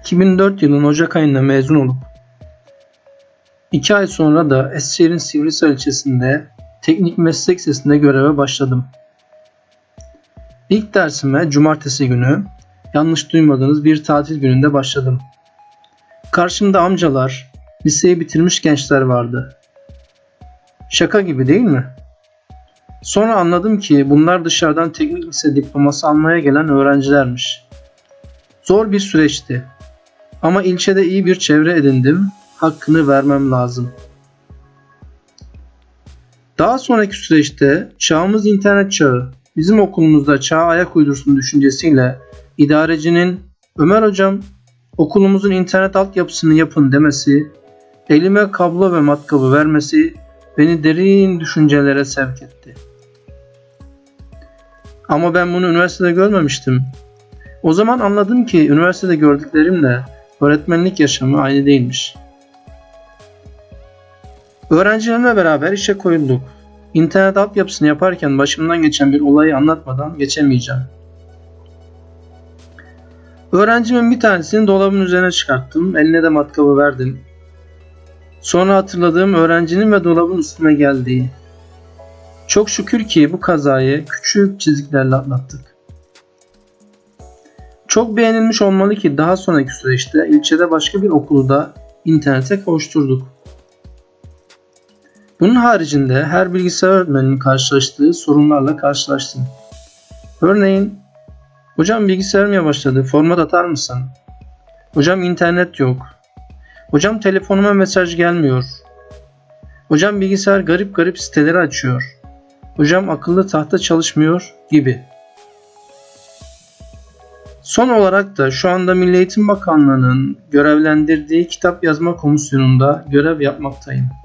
2004 yılının Ocak ayında mezun olup 2 ay sonra da Eskişehir'in Sivrisar ilçesinde teknik meslek lisesinde göreve başladım. İlk dersime cumartesi günü yanlış duymadığınız bir tatil gününde başladım. Karşımda amcalar, liseyi bitirmiş gençler vardı. Şaka gibi değil mi? Sonra anladım ki bunlar dışarıdan teknik lise diploması almaya gelen öğrencilermiş. Zor bir süreçti. Ama ilçede iyi bir çevre edindim. Hakkını vermem lazım. Daha sonraki süreçte çağımız internet çağı. Bizim okulumuzda çağa ayak uydursun düşüncesiyle idarecinin Ömer hocam okulumuzun internet altyapısını yapın demesi, elime kablo ve matkabı vermesi beni derin düşüncelere sevk etti. Ama ben bunu üniversitede görmemiştim. O zaman anladım ki üniversitede gördüklerimle öğretmenlik yaşamı aynı değilmiş. Öğrencilerimle beraber işe koyulduk. İnternet altyapısını yaparken başımdan geçen bir olayı anlatmadan geçemeyeceğim. Öğrencimin bir tanesini dolabın üzerine çıkarttım. Eline de matkabı verdim. Sonra hatırladığım öğrencinin ve dolabın üstüne geldiği. Çok şükür ki bu kazayı küçük çiziklerle atlattık. Çok beğenilmiş olmalı ki daha sonraki süreçte ilçede başka bir okulu da internete kavuşturduk. Bunun haricinde her bilgisayar öğretmeninin karşılaştığı sorunlarla karşılaştım. Örneğin, hocam bilgisayarım yavaşladı, format atar mısın? Hocam internet yok. Hocam telefonuma mesaj gelmiyor. Hocam bilgisayar garip garip siteleri açıyor. Hocam akıllı tahta çalışmıyor gibi. Son olarak da şu anda Milli Eğitim Bakanlığı'nın görevlendirdiği kitap yazma komisyonunda görev yapmaktayım.